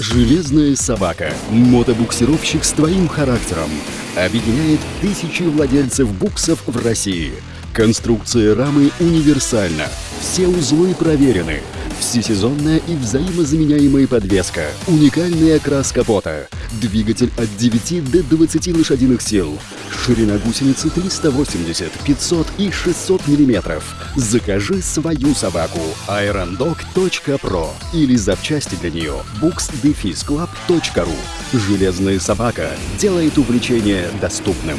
Железная собака. Мотобуксировщик с твоим характером. Объединяет тысячи владельцев буксов в России. Конструкция рамы универсальна. Все узлы проверены. Всесезонная и взаимозаменяемая подвеска. Уникальный окрас капота. Двигатель от 9 до 20 лошадиных сил. Ширина гусеницы 380, 500 и 600 мм. Закажи свою собаку irondog.pro или запчасти для нее books-club.ru. Железная собака делает увлечение доступным.